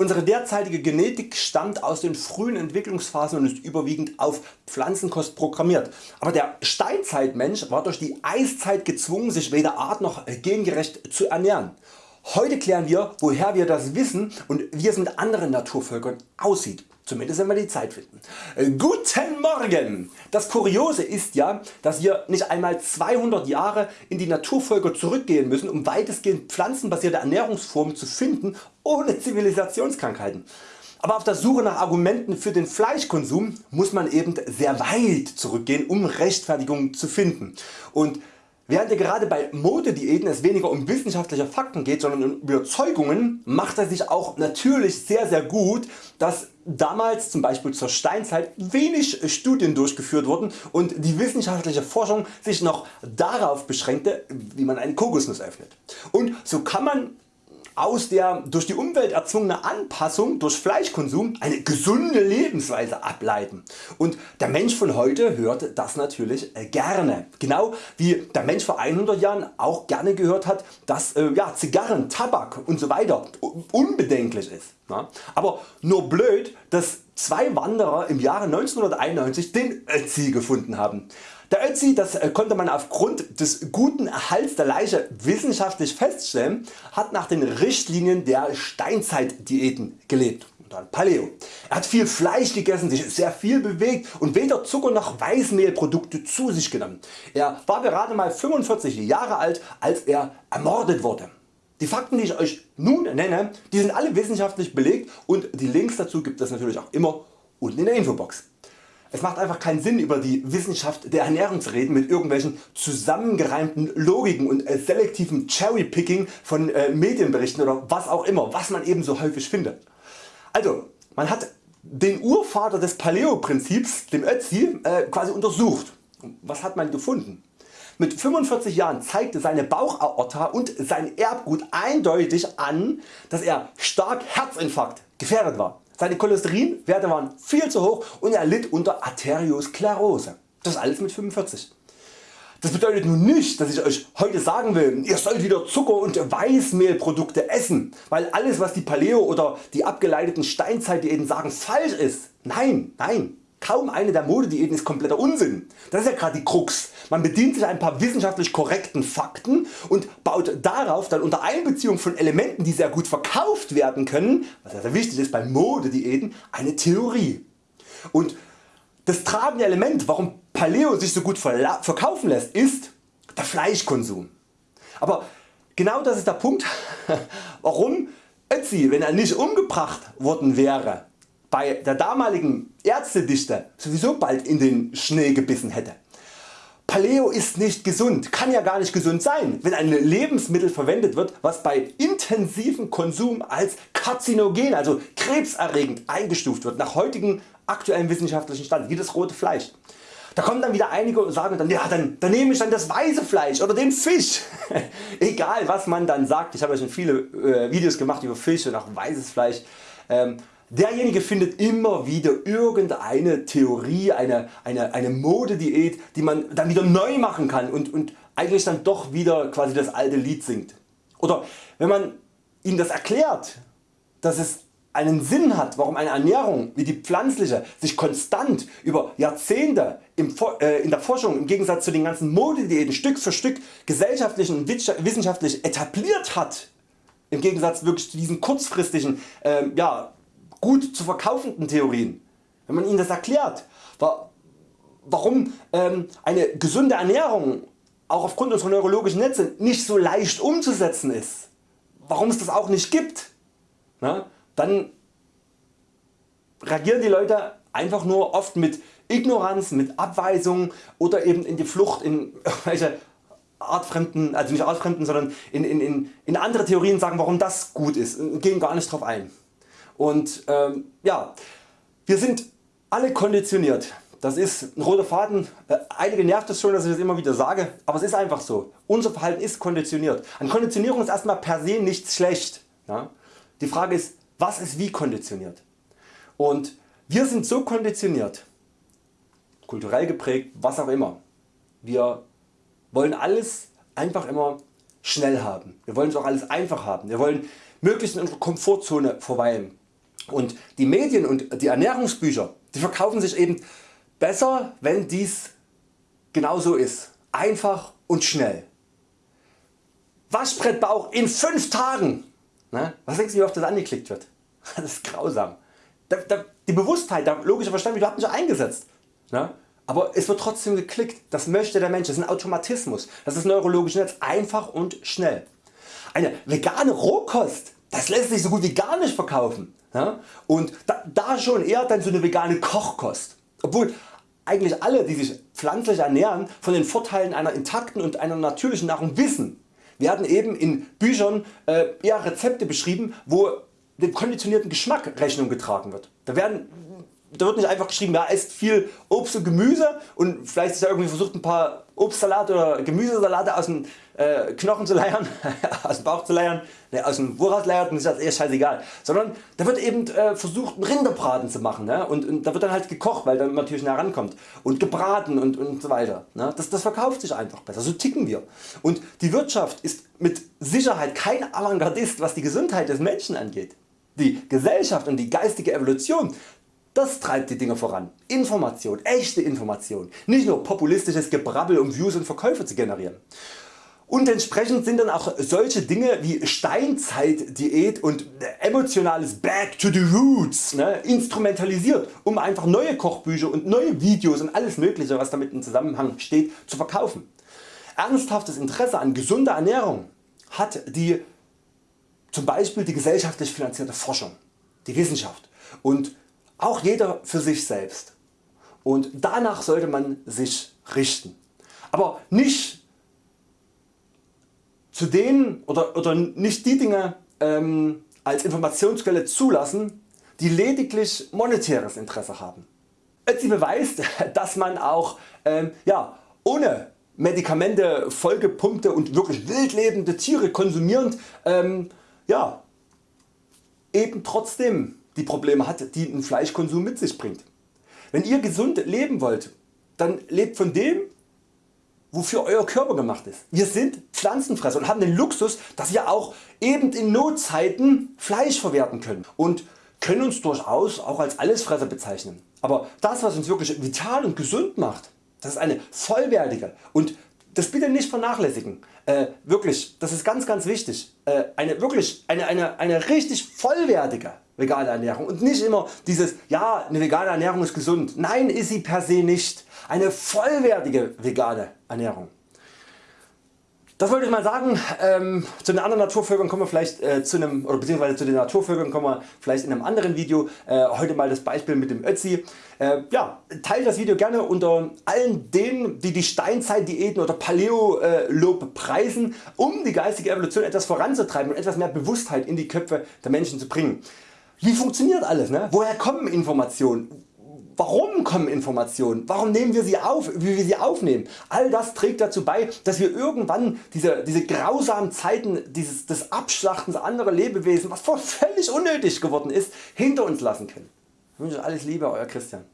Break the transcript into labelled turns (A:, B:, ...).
A: Unsere derzeitige Genetik stammt aus den frühen Entwicklungsphasen und ist überwiegend auf Pflanzenkost programmiert. Aber der Steinzeitmensch war durch die Eiszeit gezwungen sich weder art- noch gengerecht zu ernähren. Heute klären wir woher wir das wissen und wie es mit anderen Naturvölkern aussieht. Zumindest wenn wir die Zeit finden. Äh, guten Morgen! Das Kuriose ist ja, dass wir nicht einmal 200 Jahre in die Naturvölker zurückgehen müssen, um weitestgehend pflanzenbasierte Ernährungsformen zu finden, ohne Zivilisationskrankheiten. Aber auf der Suche nach Argumenten für den Fleischkonsum muss man eben sehr weit zurückgehen, um Rechtfertigungen zu finden. Und Während ja gerade bei Modediäten es weniger um wissenschaftliche Fakten geht, sondern um Überzeugungen, macht er sich auch natürlich sehr sehr gut, dass damals zum Beispiel zur Steinzeit wenig Studien durchgeführt wurden und die wissenschaftliche Forschung sich noch darauf beschränkte wie man einen Kokosnuss öffnet. Und so kann man aus der durch die Umwelt erzwungene Anpassung durch Fleischkonsum eine gesunde Lebensweise ableiten. Und der Mensch von heute hört das natürlich äh, gerne. Genau wie der Mensch vor 100 Jahren auch gerne gehört hat, dass äh, ja, Zigarren, Tabak usw. So unbedenklich ist. Aber nur blöd, dass zwei Wanderer im Jahre 1991 den Ötzi gefunden haben. Der Ötzi, das äh, konnte man aufgrund des guten Erhalts der Leiche wissenschaftlich feststellen, hat nach den Richtlinien der Steinzeitdiäten gelebt. Paleo. Er hat viel Fleisch gegessen, sich sehr viel bewegt und weder Zucker noch Weißmehlprodukte zu sich genommen. Er war gerade mal 45 Jahre alt als er ermordet wurde. Die Fakten die ich Euch nun nenne, die sind alle wissenschaftlich belegt und die Links dazu gibt es natürlich auch immer unten in der Infobox. Es macht einfach keinen Sinn über die Wissenschaft der Ernährung zu reden mit irgendwelchen zusammengereimten Logiken und äh, selektivem Cherrypicking von äh, Medienberichten oder was auch immer, was man eben so häufig findet. Also man hat den Urvater des Paleo Prinzips, dem Ötzi, äh, quasi untersucht. Was hat man gefunden? Mit 45 Jahren zeigte seine Bauchaorta und sein Erbgut eindeutig an, dass er stark Herzinfarkt gefährdet war. Seine Cholesterinwerte waren viel zu hoch und er litt unter Arteriosklerose. Das alles mit 45. Das bedeutet nun nicht dass ich Euch heute sagen will ihr sollt wieder Zucker und Weißmehlprodukte essen, weil alles was die Paleo oder die abgeleiteten Steinzeitdiäten sagen falsch ist. Nein, nein. Kaum eine der Modediäten ist kompletter Unsinn. Das ist ja gerade die Krux. Man bedient sich ein paar wissenschaftlich korrekten Fakten und baut darauf dann unter Einbeziehung von Elementen die sehr gut verkauft werden können, was sehr wichtig ist bei Modediäten, eine Theorie. Und das tragende Element warum Paleo sich so gut verkaufen lässt ist der Fleischkonsum. Aber genau das ist der Punkt warum Ötzi wenn er nicht umgebracht worden wäre bei der damaligen Ärztedichte sowieso bald in den Schnee gebissen hätte. Paleo ist nicht gesund, kann ja gar nicht gesund sein, wenn ein Lebensmittel verwendet wird, was bei intensivem Konsum als karzinogen, also krebserregend eingestuft wird, nach heutigem aktuellen wissenschaftlichen Stand, wie das rote Fleisch. Da kommen dann wieder einige und sagen dann, ja dann, dann nehme ich dann das weiße Fleisch oder den Fisch. Egal was man dann sagt, ich habe ja schon viele äh, Videos gemacht über Fisch und auch weißes Fleisch. Ähm, Derjenige findet immer wieder irgendeine Theorie, eine, eine, eine Modediät die man dann wieder neu machen kann und, und eigentlich dann doch wieder quasi das alte Lied singt. Oder wenn man ihm das erklärt, dass es einen Sinn hat warum eine Ernährung wie die pflanzliche sich konstant über Jahrzehnte äh, in der Forschung im Gegensatz zu den ganzen Modediäten Stück für Stück gesellschaftlich und wissenschaftlich etabliert hat, im Gegensatz wirklich zu diesen kurzfristigen äh, ja, gut zu verkaufenden Theorien, wenn man ihnen das erklärt, warum ähm, eine gesunde Ernährung auch aufgrund unserer neurologischen Netze nicht so leicht umzusetzen ist, warum es das auch nicht gibt, dann reagieren die Leute einfach nur oft mit Ignoranz, mit Abweisung oder eben in die Flucht in irgendwelche artfremden, also nicht artfremden, sondern in, in, in andere Theorien sagen warum das gut ist und gehen gar nicht drauf ein. Und ähm, ja, wir sind alle konditioniert. Das ist ein roter Faden, äh, einige nervt es schon dass ich das immer wieder sage, aber es ist einfach so. Unser Verhalten ist konditioniert. An Konditionierung ist erstmal per se nichts schlecht. Ja? Die Frage ist was ist wie konditioniert. Und wir sind so konditioniert, kulturell geprägt, was auch immer. Wir wollen alles einfach immer schnell haben. Wir wollen es auch alles einfach haben. Wir wollen möglichst in unserer Komfortzone verweilen. Und die Medien und die Ernährungsbücher die verkaufen sich eben besser wenn dies genau so ist. Einfach und schnell. Waschbrettbauch in 5 Tagen. Ne? Was denkst du wie oft das angeklickt wird? Das ist grausam. Die Bewusstheit, der logische Verstand wird nicht eingesetzt. Ne? Aber es wird trotzdem geklickt. Das möchte der Mensch. Das ist ein Automatismus. Das ist neurologisch Netz. Einfach und schnell. Eine vegane Rohkost das lässt sich so gut wie gar nicht verkaufen. Ja? Und da, da schon eher dann so eine vegane Kochkost. Obwohl eigentlich alle die sich pflanzlich ernähren von den Vorteilen einer intakten und einer natürlichen Nahrung wissen, werden eben in Büchern äh, eher Rezepte beschrieben wo dem konditionierten Geschmack Rechnung getragen wird. Da werden da wird nicht einfach geschrieben, ja esst viel Obst und Gemüse und vielleicht ist da irgendwie versucht ein paar Obstsalate oder Gemüsesalate aus dem äh, Knochen zu leiern, aus dem Bauch zu leiern, ne, aus dem Woraus leiern, ist das eher scheißegal. Sondern da wird eben äh, versucht einen Rinderbraten zu machen ne? und, und, da wird dann halt gekocht, weil dann natürlich nah rankommt und gebraten und, und so weiter. Ne? Das, das verkauft sich einfach besser, so ticken wir. Und die Wirtschaft ist mit Sicherheit kein Avantgardist was die Gesundheit des Menschen angeht. Die Gesellschaft und die geistige Evolution das treibt die Dinge voran. Information, echte Information, nicht nur populistisches Gebrabbel um Views und Verkäufe zu generieren. Und entsprechend sind dann auch solche Dinge wie Steinzeitdiät und emotionales Back to the Roots ne, instrumentalisiert um einfach neue Kochbücher und neue Videos und alles mögliche was damit im Zusammenhang steht zu verkaufen. Ernsthaftes Interesse an gesunder Ernährung hat die zum Beispiel die gesellschaftlich finanzierte Forschung, die Wissenschaft und auch jeder für sich selbst. Und danach sollte man sich richten. Aber nicht zu denen oder, oder nicht die Dinge ähm, als Informationsquelle zulassen, die lediglich monetäres Interesse haben. Sie beweist, dass man auch ähm, ja, ohne Medikamente vollgepumpte und wirklich wild lebende Tiere konsumierend ähm, ja, eben trotzdem die Probleme hat die ein Fleischkonsum mit sich bringt. Wenn ihr gesund leben wollt, dann lebt von dem wofür Euer Körper gemacht ist. Wir sind Pflanzenfresser und haben den Luxus dass wir auch eben in Notzeiten Fleisch verwerten können und können uns durchaus auch als Allesfresser bezeichnen. Aber das was uns wirklich vital und gesund macht, das ist eine vollwertige und das bitte nicht vernachlässigen. Äh, wirklich, das ist ganz ganz wichtig. Äh, eine wirklich eine, eine, eine richtig vollwertige vegane Ernährung und nicht immer dieses ja eine vegane Ernährung ist gesund. Nein ist sie per se nicht. Eine vollwertige vegane Ernährung. Das wollte ich mal sagen. Ähm, zu den anderen Naturvölkern kommen wir vielleicht äh, zu einem, oder beziehungsweise zu den Naturvölkern kommen wir vielleicht in einem anderen Video. Äh, heute mal das Beispiel mit dem Ötzi. Äh, ja, teilt das Video gerne unter allen denen die die Steinzeitdiäten oder Paleolob preisen, um die geistige Evolution etwas voranzutreiben und etwas mehr Bewusstheit in die Köpfe der Menschen zu bringen. Wie funktioniert alles? Ne? Woher kommen Informationen? Warum kommen Informationen? Warum nehmen wir sie auf, wie wir sie aufnehmen? All das trägt dazu bei, dass wir irgendwann diese, diese grausamen Zeiten dieses, des Abschlachtens anderer Lebewesen, was völlig unnötig geworden ist, hinter uns lassen können. Ich wünsche alles Liebe, Euer Christian.